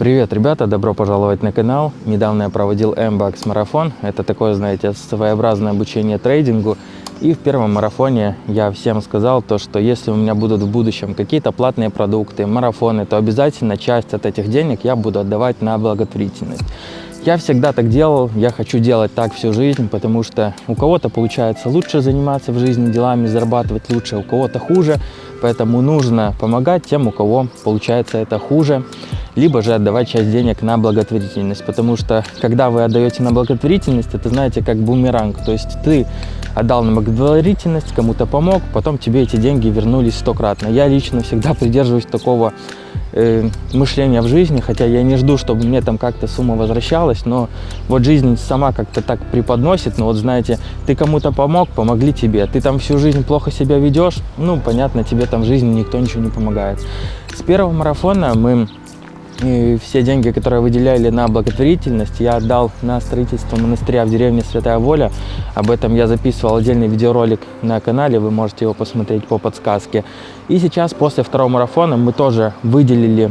Привет, ребята! Добро пожаловать на канал. Недавно я проводил M-Bucks марафон. Это такое, знаете, своеобразное обучение трейдингу. И в первом марафоне я всем сказал то, что если у меня будут в будущем какие-то платные продукты, марафоны, то обязательно часть от этих денег я буду отдавать на благотворительность. Я всегда так делал, я хочу делать так всю жизнь, потому что у кого-то получается лучше заниматься в жизни делами, зарабатывать лучше, у кого-то хуже, поэтому нужно помогать тем, у кого получается это хуже, либо же отдавать часть денег на благотворительность, потому что когда вы отдаете на благотворительность, это знаете как бумеранг, то есть ты отдал на благотворительность, кому-то помог, потом тебе эти деньги вернулись стократно. Я лично всегда придерживаюсь такого э, мышления в жизни, хотя я не жду, чтобы мне там как-то сумма возвращалась, но вот жизнь сама как-то так преподносит, ну вот знаете, ты кому-то помог, помогли тебе, ты там всю жизнь плохо себя ведешь, ну понятно, тебе там в жизни никто ничего не помогает. С первого марафона мы и все деньги, которые выделяли на благотворительность, я отдал на строительство монастыря в деревне Святая Воля. Об этом я записывал отдельный видеоролик на канале, вы можете его посмотреть по подсказке. И сейчас, после второго марафона, мы тоже выделили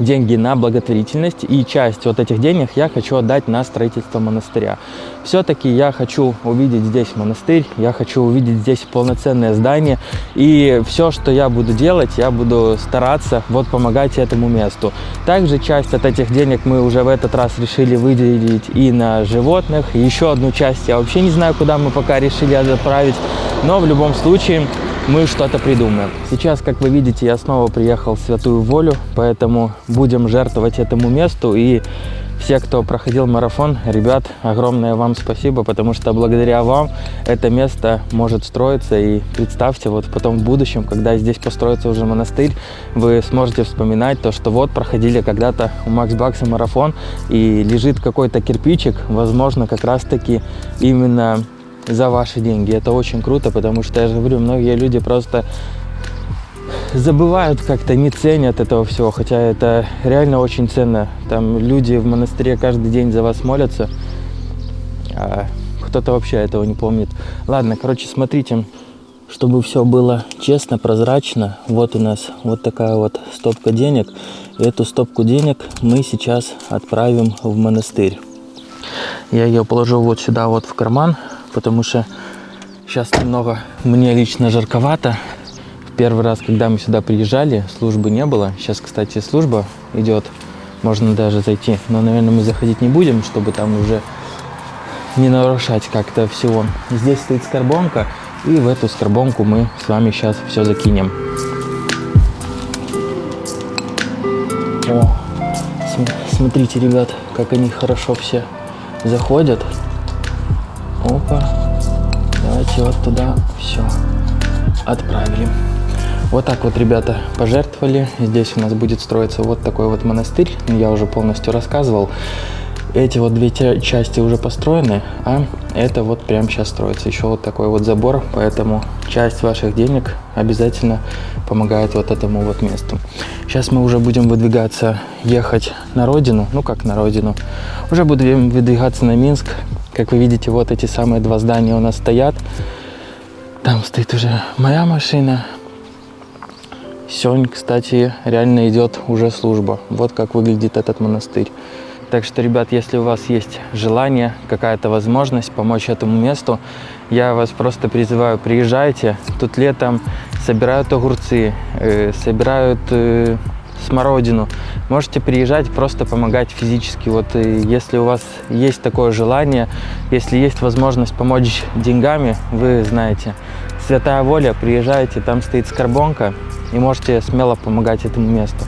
деньги на благотворительность, и часть вот этих денег я хочу отдать на строительство монастыря. Все-таки я хочу увидеть здесь монастырь, я хочу увидеть здесь полноценное здание, и все, что я буду делать, я буду стараться вот помогать этому месту. Также часть от этих денег мы уже в этот раз решили выделить и на животных, еще одну часть я вообще не знаю, куда мы пока решили отправить, но в любом случае мы что-то придумаем. Сейчас, как вы видите, я снова приехал в Святую Волю, поэтому будем жертвовать этому месту. И все, кто проходил марафон, ребят, огромное вам спасибо, потому что благодаря вам это место может строиться. И представьте, вот потом в будущем, когда здесь построится уже монастырь, вы сможете вспоминать то, что вот проходили когда-то у Макс Бакса марафон, и лежит какой-то кирпичик, возможно, как раз-таки именно за ваши деньги. Это очень круто, потому что, я же говорю, многие люди просто забывают как-то, не ценят этого всего, хотя это реально очень ценно. Там люди в монастыре каждый день за вас молятся, а кто-то вообще этого не помнит. Ладно, короче, смотрите, чтобы все было честно, прозрачно, вот у нас вот такая вот стопка денег. И эту стопку денег мы сейчас отправим в монастырь. Я ее положу вот сюда вот в карман, потому что сейчас немного мне лично жарковато. Первый раз, когда мы сюда приезжали, службы не было. Сейчас, кстати, служба идет, можно даже зайти. Но, наверное, мы заходить не будем, чтобы там уже не нарушать как-то всего. Здесь стоит скорбонка, и в эту скорбонку мы с вами сейчас все закинем. О, смотрите, ребят, как они хорошо все заходят. Опа. Давайте вот туда все отправили. Вот так вот, ребята, пожертвовали. Здесь у нас будет строиться вот такой вот монастырь. Я уже полностью рассказывал. Эти вот две части уже построены, а это вот прямо сейчас строится. Еще вот такой вот забор, поэтому часть ваших денег обязательно помогает вот этому вот месту. Сейчас мы уже будем выдвигаться, ехать на родину. Ну, как на родину. Уже будем выдвигаться на Минск. Как вы видите, вот эти самые два здания у нас стоят. Там стоит уже моя машина. Сегодня, кстати, реально идет уже служба. Вот как выглядит этот монастырь. Так что, ребят, если у вас есть желание, какая-то возможность помочь этому месту, я вас просто призываю, приезжайте. Тут летом собирают огурцы, э, собирают э, смородину. Можете приезжать, просто помогать физически. Вот э, если у вас есть такое желание, если есть возможность помочь деньгами, вы знаете, Святая Воля, приезжайте, там стоит скорбонка, и можете смело помогать этому месту.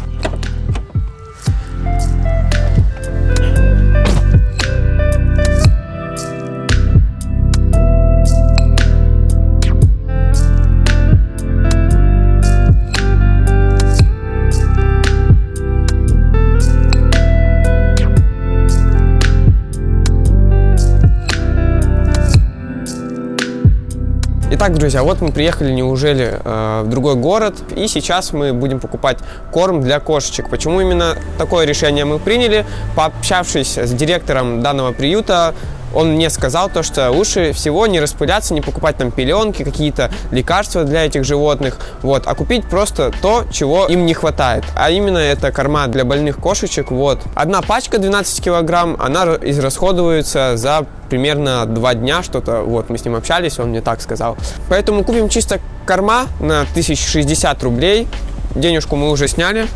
Итак, друзья, вот мы приехали, неужели, э, в другой город, и сейчас мы будем покупать корм для кошечек. Почему именно такое решение мы приняли? Пообщавшись с директором данного приюта, он мне сказал то, что лучше всего не распыляться, не покупать там пеленки, какие-то лекарства для этих животных, вот, а купить просто то, чего им не хватает. А именно это корма для больных кошечек, вот. Одна пачка 12 килограмм, она израсходуется за примерно два дня что-то, вот, мы с ним общались, он мне так сказал. Поэтому купим чисто корма на 1060 рублей, денежку мы уже сняли,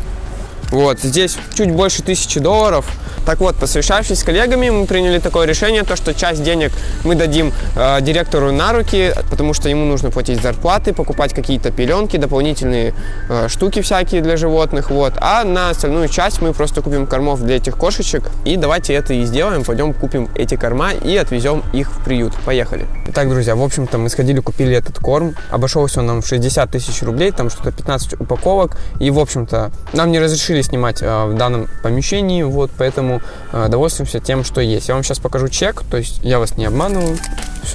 вот, здесь чуть больше тысячи долларов. Так вот, посовещавшись с коллегами, мы приняли такое решение, то, что часть денег мы дадим э, директору на руки, потому что ему нужно платить зарплаты, покупать какие-то пеленки, дополнительные э, штуки всякие для животных, вот. А на остальную часть мы просто купим кормов для этих кошечек, и давайте это и сделаем, пойдем купим эти корма и отвезем их в приют. Поехали. Итак, друзья, в общем-то, мы сходили, купили этот корм, обошелся он нам в 60 тысяч рублей, там что-то 15 упаковок, и, в общем-то, нам не разрешили снимать э, в данном помещении, вот, поэтому э, довольствуемся тем, что есть. Я вам сейчас покажу чек, то есть я вас не обманываю.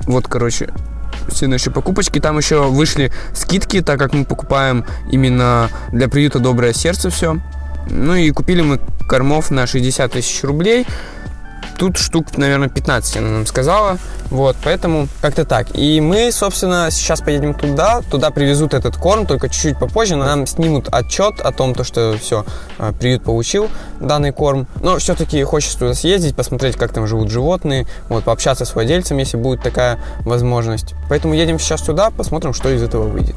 Вот, короче, наши покупочки. Там еще вышли скидки, так как мы покупаем именно для приюта «Доброе сердце» все. Ну и купили мы кормов на 60 тысяч рублей. Тут штук, наверное, 15 она нам сказала. Вот, поэтому как-то так. И мы, собственно, сейчас поедем туда. Туда привезут этот корм, только чуть-чуть попозже. Нам снимут отчет о том, то, что все, а, приют получил данный корм. Но все-таки хочется туда съездить, посмотреть, как там живут животные. Вот, пообщаться с владельцем, если будет такая возможность. Поэтому едем сейчас туда, посмотрим, что из этого выйдет.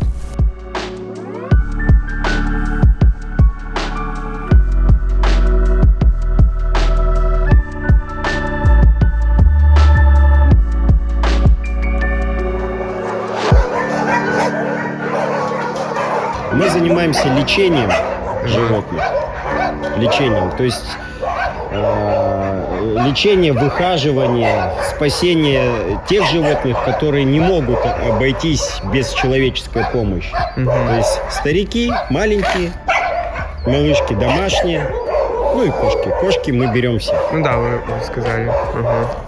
Занимаемся лечением животных. Лечением. То есть э, лечение, выхаживание, спасение тех животных, которые не могут обойтись без человеческой помощи. Мгм. То есть старики, маленькие, малышки домашние, ну и кошки. Кошки мы берем все. Ну да, вы сказали.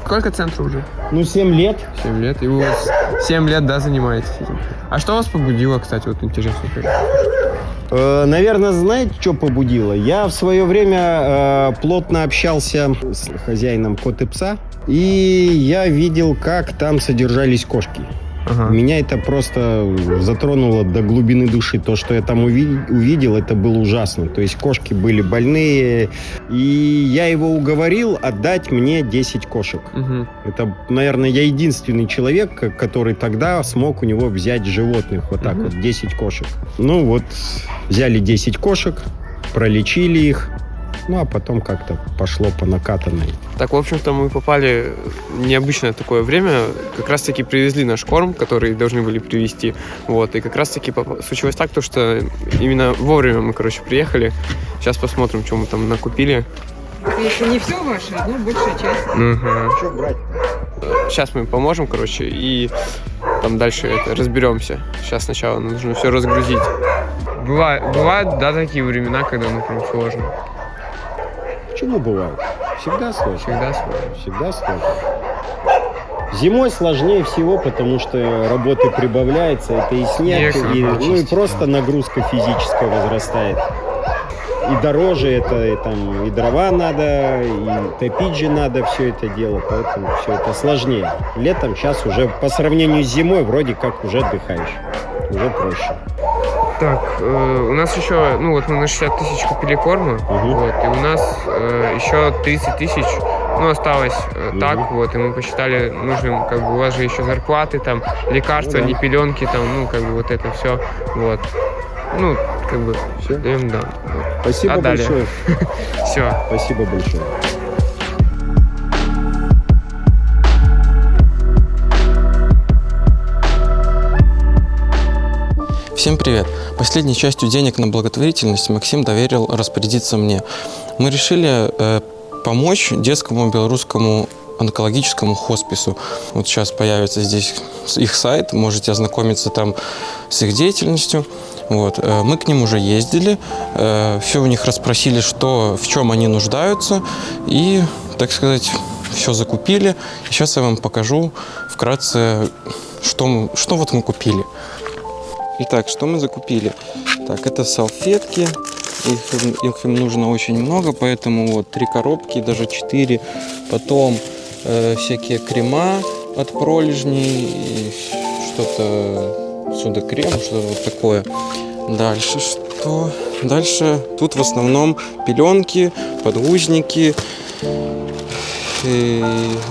Сколько центру уже? Ну, 7 лет. 7 лет. И вы вот 7 лет, да, занимаетесь этим. А что вас побудило, кстати, вот интересно? Э, Наверное, знаете, что побудило? Я в свое время э, плотно общался с хозяином кот и пса, и я видел, как там содержались кошки. Ага. Меня это просто затронуло до глубины души. То, что я там уви- увидел, это было ужасно. То есть кошки были больные, и я его уговорил отдать мне 10 кошек. Мгм. Это, наверное, я единственный человек, который тогда смог у него взять животных. Вот так Мгм. вот, 10 кошек. Ну вот, взяли 10 кошек, пролечили их, ну а потом как-то пошло по накатанной. Так, в общем-то, мы попали в необычное такое время. Как раз-таки привезли наш корм, который должны были привезти. Вот, и как раз-таки поп- случилось так, то, что именно вовремя мы, короче, приехали. Сейчас посмотрим, что мы там накупили. Это не все ваше, но большая часть. Что брать? Сейчас мы поможем, короче, и там дальше это разберемся. Сейчас сначала нужно все разгрузить. Бывает, бывают, да, такие времена, когда ну прям сложно. Почему бывает? Всегда сложно. Всегда сложно. Всегда сложно. Зимой сложнее всего, потому что работы прибавляется, это и снег, Снег и, ну и просто нагрузка физическая возрастает. И дороже это, и, там, и дрова надо, и топить же надо все это дело, поэтому все это сложнее. Летом сейчас уже по сравнению с зимой вроде как уже отдыхаешь, уже проще. Так, э, у нас еще, ну вот мы на 60 тысяч купили корма, Мгм. вот, и у нас э, еще 30 тысяч, ну, осталось э, Мгм. так, вот, и мы посчитали нужным, как бы, у вас же еще зарплаты, там, лекарства, Ну да. не пеленки, там, ну, как бы, вот это все, вот. Ну, как бы, Все. даем, да. Спасибо А большое. Все. Спасибо большое. Всем привет! Последней частью денег на благотворительность Максим доверил распорядиться мне. Мы решили э, помочь детскому белорусскому онкологическому хоспису. Вот сейчас появится здесь их сайт, можете ознакомиться там с их деятельностью. Вот. э, Мы к ним уже ездили, все у них расспросили, что, в чем они нуждаются, и, так сказать, все закупили. Сейчас я вам покажу вкратце, что, что вот мы купили. Итак, что мы закупили? Так, это салфетки. Их, их им нужно очень много, поэтому вот три коробки, даже четыре. Потом э, всякие крема от пролежней, что-то сюда крем, что-то вот такое. Дальше что? Дальше тут в основном пеленки, подгузники. И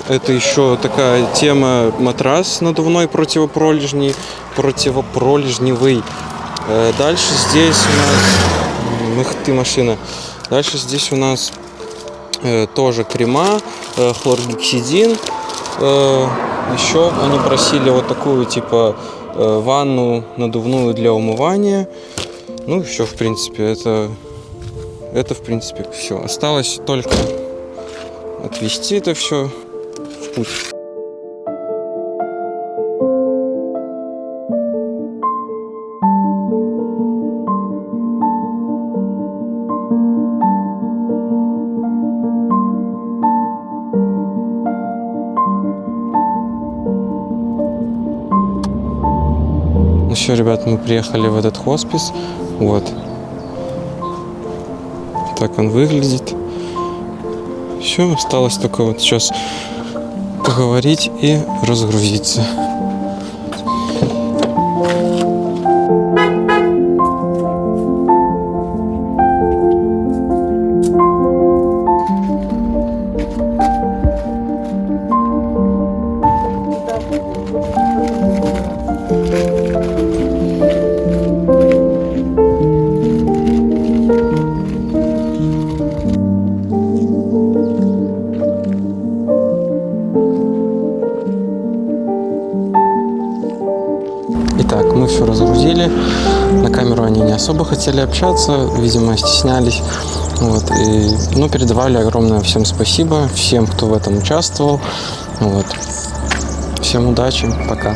это еще такая тема матрас надувной противопролежний, противопролежневый. Э, Дальше здесь у нас... Эх ты, машина. Дальше здесь у нас э, тоже крема, э, хлоргексидин. Еще они просили вот такую типа ванну надувную для умывания. Ну, все, в принципе, это, это в принципе все. Осталось только отвезти это все в путь. Ну все, ребят, мы приехали в этот хоспис. Вот. Так он выглядит. Все, осталось только вот сейчас поговорить и разгрузиться. Особо хотели общаться, видимо, стеснялись. Вот, и, ну, передавали огромное всем спасибо, всем, кто в этом участвовал. Вот. Всем удачи, пока.